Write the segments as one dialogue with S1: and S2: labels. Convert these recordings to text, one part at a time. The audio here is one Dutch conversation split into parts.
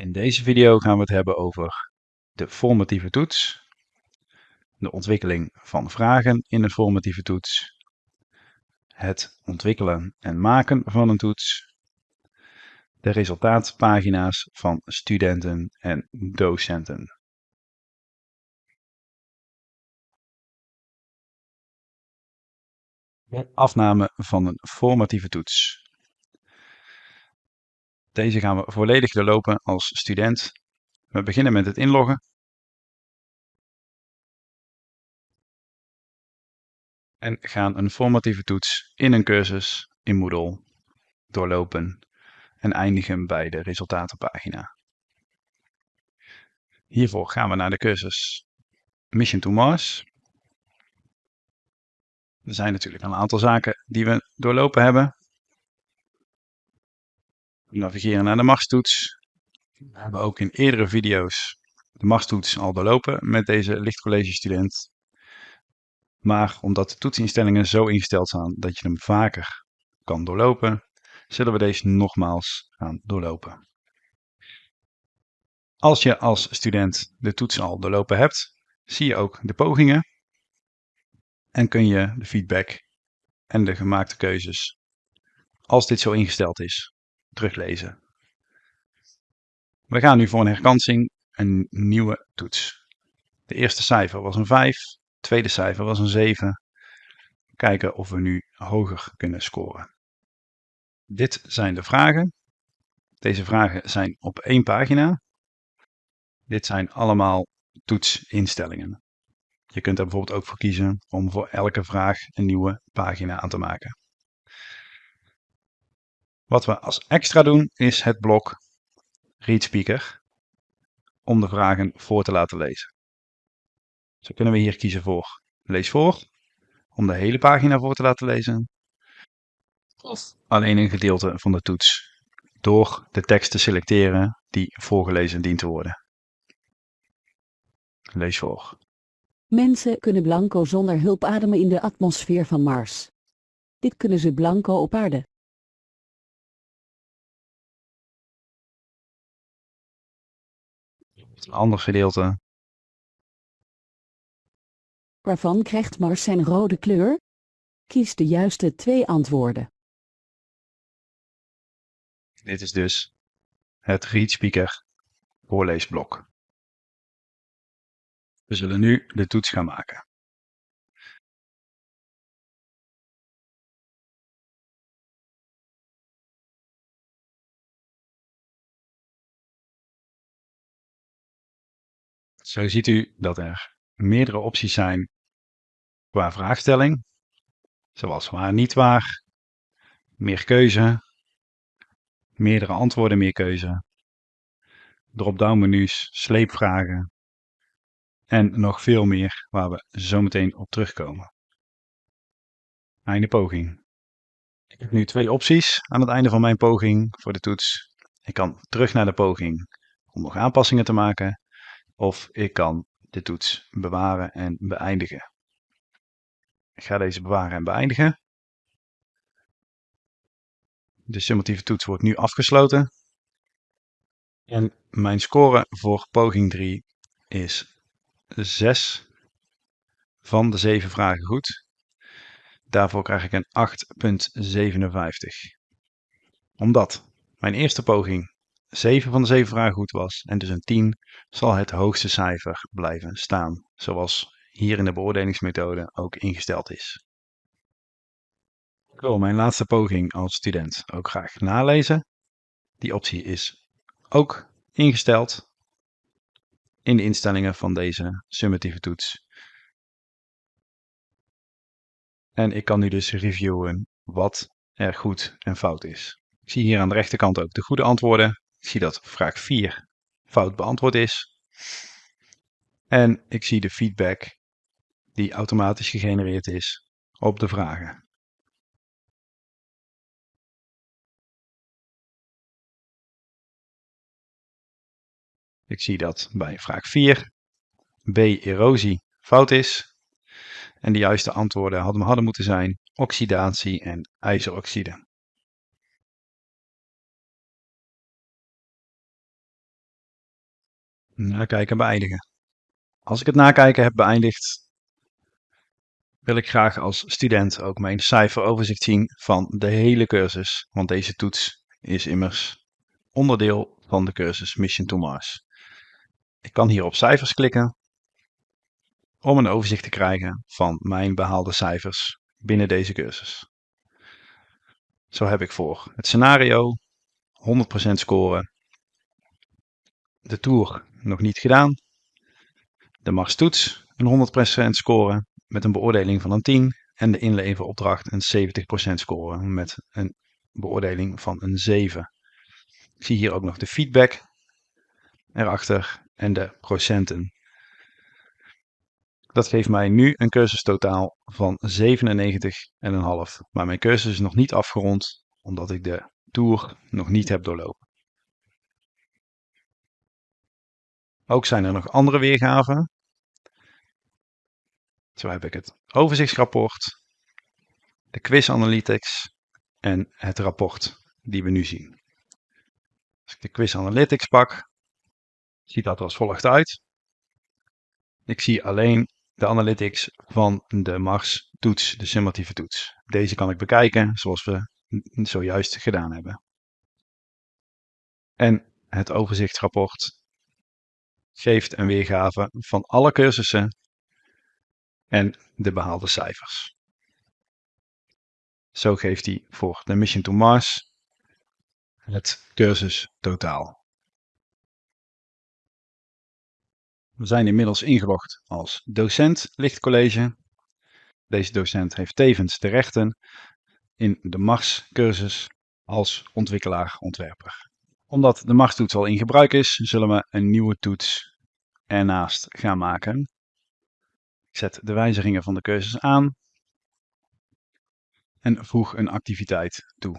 S1: In deze video gaan we het hebben over de formatieve toets, de ontwikkeling van vragen in een formatieve toets, het ontwikkelen en maken van een toets, de resultaatpagina's van studenten en docenten. De afname van een formatieve toets. Deze gaan we volledig doorlopen als student. We beginnen met het inloggen. En gaan een formatieve toets in een cursus in Moodle doorlopen en eindigen bij de resultatenpagina. Hiervoor gaan we naar de cursus Mission to Mars. Er zijn natuurlijk een aantal zaken die we doorlopen hebben. Navigeren naar de Mars-toets. We hebben ook in eerdere video's de Mars-toets al doorlopen met deze lichtcollege student. Maar omdat de toetsinstellingen zo ingesteld zijn dat je hem vaker kan doorlopen, zullen we deze nogmaals gaan doorlopen. Als je als student de toets al doorlopen hebt, zie je ook de pogingen en kun je de feedback en de gemaakte keuzes, als dit zo ingesteld is, teruglezen. We gaan nu voor een herkansing een nieuwe toets. De eerste cijfer was een 5, het tweede cijfer was een 7. Kijken of we nu hoger kunnen scoren. Dit zijn de vragen. Deze vragen zijn op één pagina. Dit zijn allemaal toetsinstellingen. Je kunt er bijvoorbeeld ook voor kiezen om voor elke vraag een nieuwe pagina aan te maken. Wat we als extra doen is het blok Read Speaker om de vragen voor te laten lezen. Zo kunnen we hier kiezen voor Lees voor om de hele pagina voor te laten lezen of alleen een gedeelte van de toets door de tekst te selecteren die voorgelezen dient te worden. Lees voor.
S2: Mensen kunnen blanco zonder hulp ademen in de atmosfeer van Mars. Dit kunnen ze blanco op aarde.
S1: Een ander gedeelte.
S2: Waarvan krijgt Mars zijn rode kleur? Kies de juiste twee antwoorden.
S1: Dit is dus het Read Speaker voorleesblok. We zullen nu de toets gaan maken. Zo ziet u dat er meerdere opties zijn qua vraagstelling, zoals waar niet waar, meer keuze, meerdere antwoorden, meer keuze, drop-down menus, sleepvragen en nog veel meer waar we zo meteen op terugkomen. Einde poging. Ik heb nu twee opties aan het einde van mijn poging voor de toets. Ik kan terug naar de poging om nog aanpassingen te maken of ik kan de toets bewaren en beëindigen. Ik ga deze bewaren en beëindigen. De summatieve toets wordt nu afgesloten. En mijn score voor poging 3 is 6 van de 7 vragen goed. Daarvoor krijg ik een 8,57. Omdat mijn eerste poging 7 van de 7 vragen goed was en dus een 10, zal het hoogste cijfer blijven staan, zoals hier in de beoordelingsmethode ook ingesteld is. Ik wil mijn laatste poging als student ook graag nalezen. Die optie is ook ingesteld in de instellingen van deze summatieve toets. En ik kan nu dus reviewen wat er goed en fout is. Ik zie hier aan de rechterkant ook de goede antwoorden. Ik zie dat vraag 4 fout beantwoord is. En ik zie de feedback die automatisch gegenereerd is op de vragen. Ik zie dat bij vraag 4 B erosie fout is. En de juiste antwoorden hadden, hadden moeten zijn oxidatie en ijzeroxide. Nakijken beëindigen. Als ik het nakijken heb beëindigd, wil ik graag als student ook mijn cijferoverzicht zien van de hele cursus. Want deze toets is immers onderdeel van de cursus Mission to Mars. Ik kan hier op cijfers klikken om een overzicht te krijgen van mijn behaalde cijfers binnen deze cursus. Zo heb ik voor het scenario 100% scoren. De tour nog niet gedaan. De Mars toets een 100% scoren met een beoordeling van een 10 en de inleveropdracht een 70% scoren met een beoordeling van een 7. Ik zie hier ook nog de feedback erachter en de procenten. Dat geeft mij nu een cursustotaal van 97,5. Maar mijn cursus is nog niet afgerond, omdat ik de tour nog niet heb doorlopen. Ook zijn er nog andere weergaven. Zo heb ik het overzichtsrapport, de quiz analytics en het rapport die we nu zien. Als ik de quiz analytics pak, ziet dat er als volgt uit. Ik zie alleen de analytics van de Mars toets, de summatieve toets. Deze kan ik bekijken zoals we zojuist gedaan hebben. En het overzichtsrapport geeft een weergave van alle cursussen en de behaalde cijfers. Zo geeft hij voor de Mission to Mars het cursus totaal. We zijn inmiddels ingelogd als docent lichtcollege. Deze docent heeft tevens de rechten in de Mars-cursus als ontwikkelaar-ontwerper. Omdat de Mars-toets al in gebruik is, zullen we een nieuwe toets ernaast gaan maken. Ik zet de wijzigingen van de cursus aan en voeg een activiteit toe.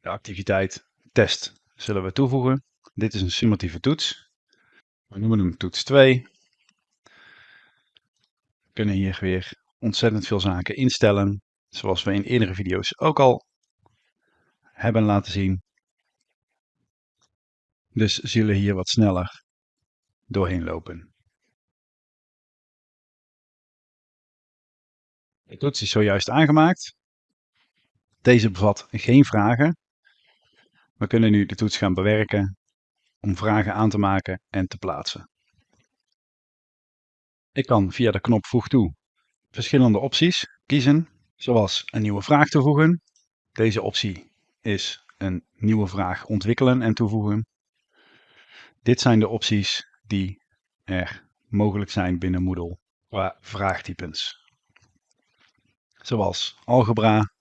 S1: De activiteit test zullen we toevoegen. Dit is een summatieve toets. We noemen hem toets 2. We kunnen hier weer ontzettend veel zaken instellen, zoals we in eerdere video's ook al hebben laten zien. Dus zullen hier wat sneller doorheen lopen. De toets is zojuist aangemaakt. Deze bevat geen vragen. We kunnen nu de toets gaan bewerken om vragen aan te maken en te plaatsen. Ik kan via de knop Voeg toe verschillende opties kiezen, zoals een nieuwe vraag toevoegen. Deze optie is een nieuwe vraag ontwikkelen en toevoegen. Dit zijn de opties die er mogelijk zijn binnen Moodle qua vraagtypes. Zoals algebra,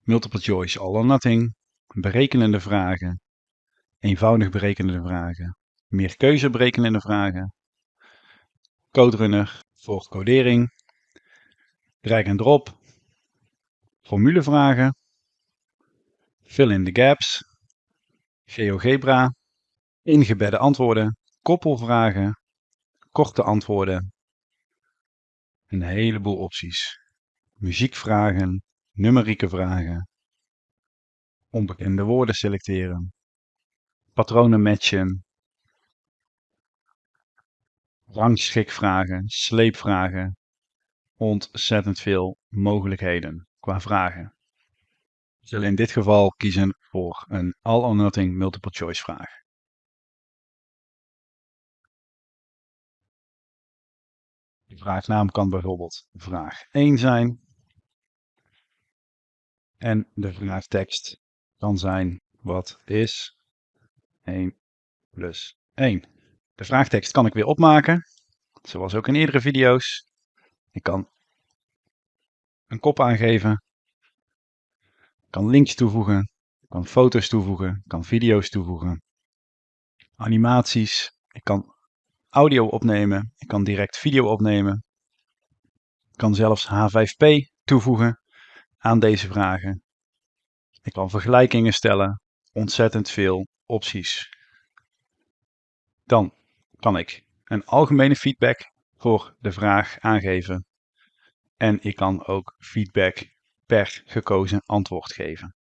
S1: multiple choice all or nothing, berekenende vragen, eenvoudig berekenende vragen, meer keuze berekenende vragen, CodeRunner voor codering, drag and drop, formulevragen, fill in the gaps, GeoGebra, ingebedde antwoorden, koppelvragen, korte antwoorden, een heleboel opties. Muziekvragen, numerieke vragen, onbekende woorden selecteren, patronen matchen, rangschikvragen, sleepvragen, ontzettend veel mogelijkheden qua vragen. We zullen in dit geval kiezen voor een all or multiple choice vraag. De vraagnaam kan bijvoorbeeld vraag 1 zijn. En de vraagtekst kan zijn wat is 1 plus 1. De vraagtekst kan ik weer opmaken, zoals ook in eerdere video's. Ik kan een kop aangeven, ik kan links toevoegen, ik kan foto's toevoegen, ik kan video's toevoegen, animaties, ik kan audio opnemen, ik kan direct video opnemen, ik kan zelfs H5P toevoegen aan deze vragen. Ik kan vergelijkingen stellen, ontzettend veel opties. Dan kan ik een algemene feedback voor de vraag aangeven. En ik kan ook feedback per gekozen antwoord geven.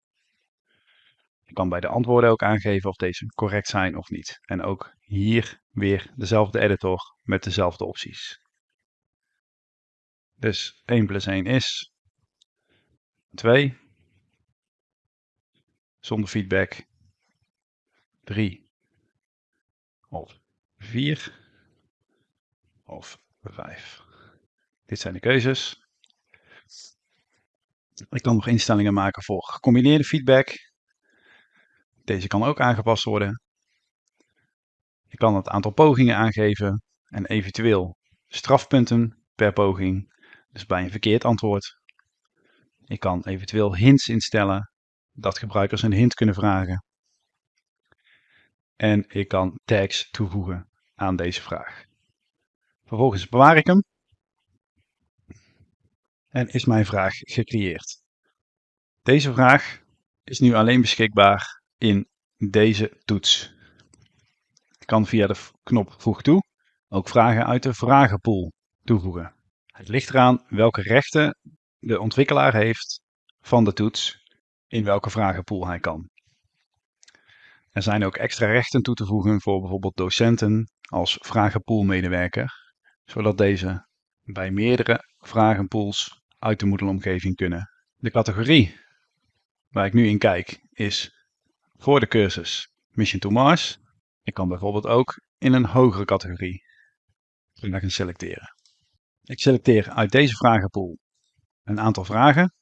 S1: Ik kan bij de antwoorden ook aangeven of deze correct zijn of niet. En ook hier weer dezelfde editor met dezelfde opties. Dus 1 plus 1 is 2. Zonder feedback 3 of 4 of 5. Dit zijn de keuzes. Ik kan nog instellingen maken voor gecombineerde feedback. Deze kan ook aangepast worden. Ik kan het aantal pogingen aangeven en eventueel strafpunten per poging. Dus bij een verkeerd antwoord. Ik kan eventueel hints instellen dat gebruikers een hint kunnen vragen. En ik kan tags toevoegen aan deze vraag. Vervolgens bewaar ik hem. En is mijn vraag gecreëerd. Deze vraag is nu alleen beschikbaar in deze toets. Kan via de knop voeg toe ook vragen uit de vragenpool toevoegen. Het ligt eraan welke rechten de ontwikkelaar heeft van de toets in welke vragenpool hij kan. Er zijn ook extra rechten toe te voegen voor bijvoorbeeld docenten als vragenpoolmedewerker, zodat deze bij meerdere vragenpools uit de Moodle-omgeving kunnen. De categorie waar ik nu in kijk is voor de cursus Mission to Mars. Ik kan bijvoorbeeld ook in een hogere categorie gaan selecteren. Ik selecteer uit deze vragenpool een aantal vragen.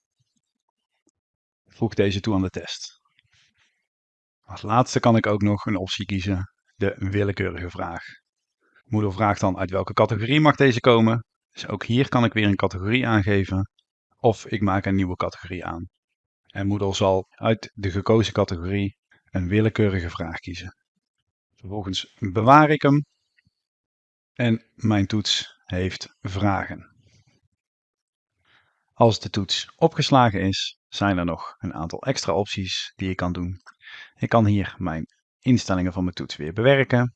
S1: Voeg deze toe aan de test. Als laatste kan ik ook nog een optie kiezen, de willekeurige vraag. Moodle vraagt dan uit welke categorie mag deze komen. Dus ook hier kan ik weer een categorie aangeven. Of ik maak een nieuwe categorie aan. En Moodle zal uit de gekozen categorie een willekeurige vraag kiezen. Vervolgens bewaar ik hem. En mijn toets heeft vragen. Als de toets opgeslagen is, zijn er nog een aantal extra opties die ik kan doen. Ik kan hier mijn instellingen van mijn toets weer bewerken.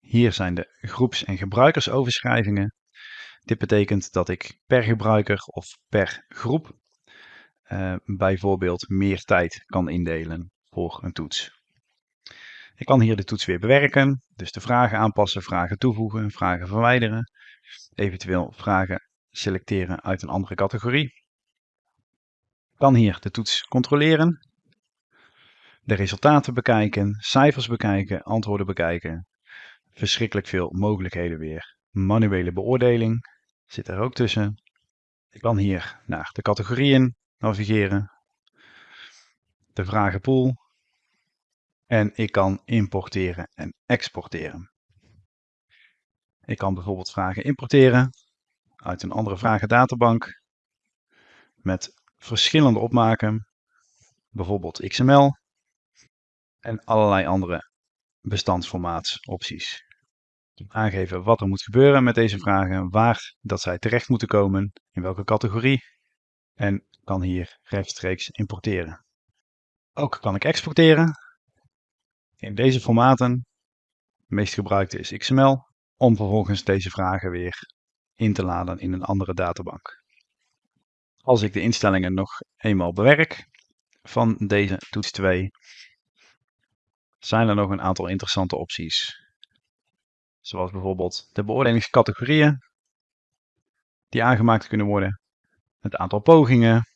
S1: Hier zijn de groeps- en gebruikersoverschrijvingen. Dit betekent dat ik per gebruiker of per groep uh, bijvoorbeeld meer tijd kan indelen een toets. Ik kan hier de toets weer bewerken, dus de vragen aanpassen, vragen toevoegen, vragen verwijderen, eventueel vragen selecteren uit een andere categorie. Ik kan hier de toets controleren, de resultaten bekijken, cijfers bekijken, antwoorden bekijken. Verschrikkelijk veel mogelijkheden weer. Manuele beoordeling zit er ook tussen. Ik kan hier naar de categorieën navigeren, de vragenpool en ik kan importeren en exporteren. Ik kan bijvoorbeeld vragen importeren uit een andere vragendatabank met verschillende opmaken, bijvoorbeeld XML en allerlei andere bestandsformaatsopties. Aangeven wat er moet gebeuren met deze vragen, waar dat zij terecht moeten komen, in welke categorie en kan hier rechtstreeks importeren. Ook kan ik exporteren in deze formaten. De meest gebruikte is XML om vervolgens deze vragen weer in te laden in een andere databank. Als ik de instellingen nog eenmaal bewerk van deze toets 2, zijn er nog een aantal interessante opties. Zoals bijvoorbeeld de beoordelingscategorieën die aangemaakt kunnen worden, het aantal pogingen,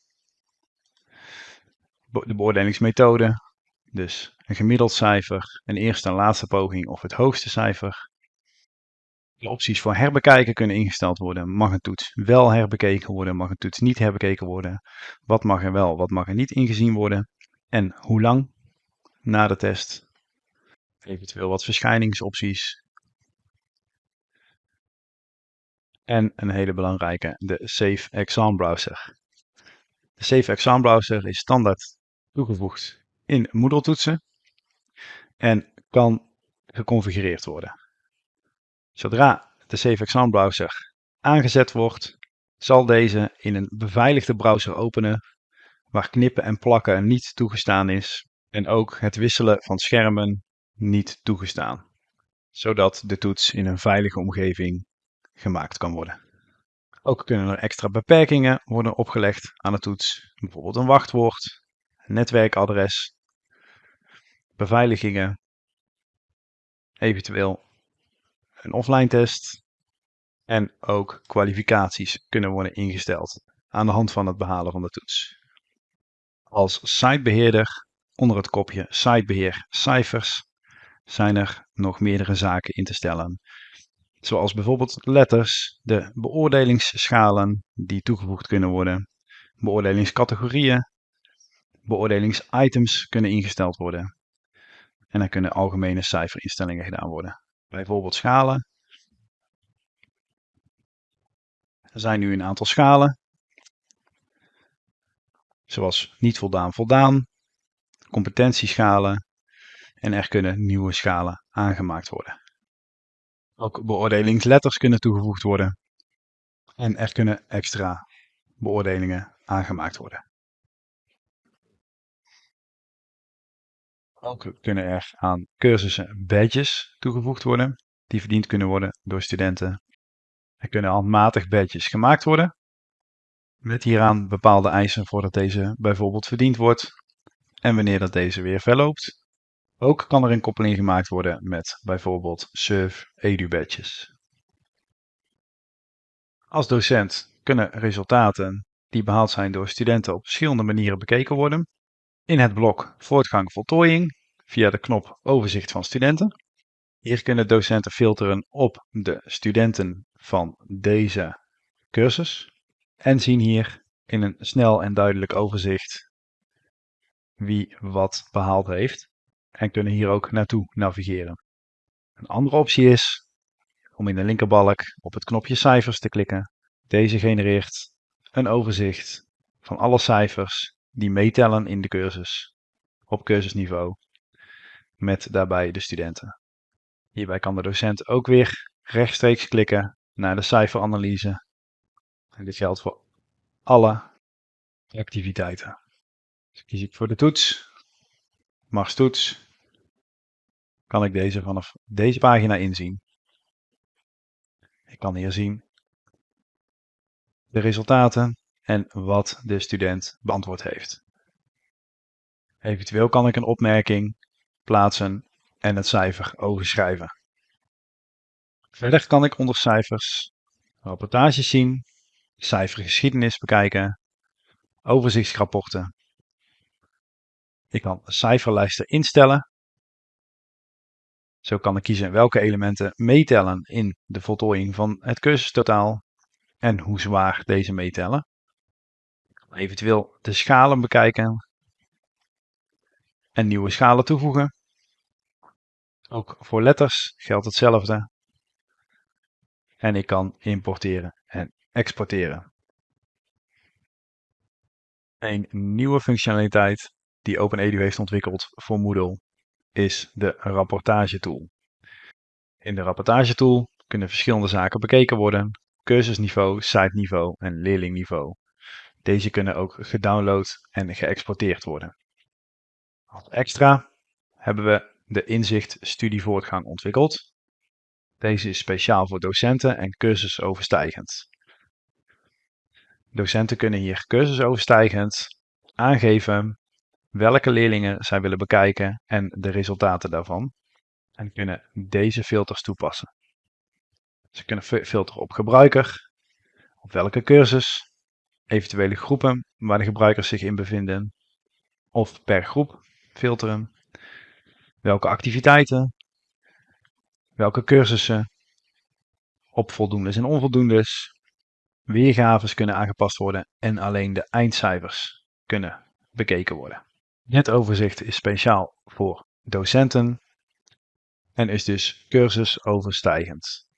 S1: de beoordelingsmethode, dus een gemiddeld cijfer, een eerste en laatste poging of het hoogste cijfer. De opties voor herbekijken kunnen ingesteld worden. Mag een toets wel herbekeken worden, mag een toets niet herbekeken worden? Wat mag er wel, wat mag er niet ingezien worden? En hoe lang na de test? Eventueel wat verschijningsopties. En een hele belangrijke, de Safe Exam Browser. De Safe Exam Browser is standaard toegevoegd in Moodle toetsen en kan geconfigureerd worden. Zodra de Exam Browser aangezet wordt, zal deze in een beveiligde browser openen waar knippen en plakken niet toegestaan is en ook het wisselen van schermen niet toegestaan, zodat de toets in een veilige omgeving gemaakt kan worden. Ook kunnen er extra beperkingen worden opgelegd aan de toets, bijvoorbeeld een wachtwoord, netwerkadres beveiligingen, eventueel een offline test en ook kwalificaties kunnen worden ingesteld aan de hand van het behalen van de toets. Als sitebeheerder onder het kopje sitebeheer cijfers zijn er nog meerdere zaken in te stellen. Zoals bijvoorbeeld letters, de beoordelingsschalen die toegevoegd kunnen worden, beoordelingscategorieën, beoordelingsitems kunnen ingesteld worden. En dan kunnen algemene cijferinstellingen gedaan worden. Bijvoorbeeld schalen. Er zijn nu een aantal schalen. Zoals niet voldaan voldaan, competentieschalen en er kunnen nieuwe schalen aangemaakt worden. Ook beoordelingsletters kunnen toegevoegd worden en er kunnen extra beoordelingen aangemaakt worden. Ook kunnen er aan cursussen badges toegevoegd worden, die verdiend kunnen worden door studenten. Er kunnen handmatig badges gemaakt worden, met hieraan bepaalde eisen voordat deze bijvoorbeeld verdiend wordt en wanneer dat deze weer verloopt. Ook kan er een koppeling gemaakt worden met bijvoorbeeld Surf Edu badges. Als docent kunnen resultaten die behaald zijn door studenten op verschillende manieren bekeken worden. In het blok Voortgang Voltooiing via de knop Overzicht van studenten. Hier kunnen docenten filteren op de studenten van deze cursus en zien hier in een snel en duidelijk overzicht wie wat behaald heeft en kunnen hier ook naartoe navigeren. Een andere optie is om in de linkerbalk op het knopje cijfers te klikken. Deze genereert een overzicht van alle cijfers die meetellen in de cursus op cursusniveau met daarbij de studenten. Hierbij kan de docent ook weer rechtstreeks klikken naar de cijferanalyse. En dit geldt voor alle activiteiten. Dus kies ik voor de toets, Mars toets, kan ik deze vanaf deze pagina inzien. Ik kan hier zien de resultaten en wat de student beantwoord heeft. Eventueel kan ik een opmerking plaatsen en het cijfer overschrijven. Verder kan ik onder cijfers rapportages zien, cijfergeschiedenis bekijken, overzichtsrapporten. Ik kan cijferlijsten instellen zo kan ik kiezen welke elementen meetellen in de voltooiing van het cursustotaal en hoe zwaar deze meetellen. Eventueel de schalen bekijken en nieuwe schalen toevoegen. Ook voor letters geldt hetzelfde. En ik kan importeren en exporteren. Een nieuwe functionaliteit die OpenEDU heeft ontwikkeld voor Moodle is de rapportagetool. In de rapportagetool kunnen verschillende zaken bekeken worden, cursusniveau, siteniveau en leerlingniveau. Deze kunnen ook gedownload en geëxporteerd worden. Als extra hebben we de inzicht studievoortgang ontwikkeld. Deze is speciaal voor docenten en cursusoverstijgend. Docenten kunnen hier cursusoverstijgend aangeven welke leerlingen zij willen bekijken en de resultaten daarvan. En kunnen deze filters toepassen. Ze kunnen filteren op gebruiker, op welke cursus, eventuele groepen waar de gebruikers zich in bevinden, of per groep filteren, welke activiteiten, welke cursussen, op voldoendes en onvoldoendes, weergaves kunnen aangepast worden en alleen de eindcijfers kunnen bekeken worden. Dit overzicht is speciaal voor docenten en is dus cursusoverstijgend.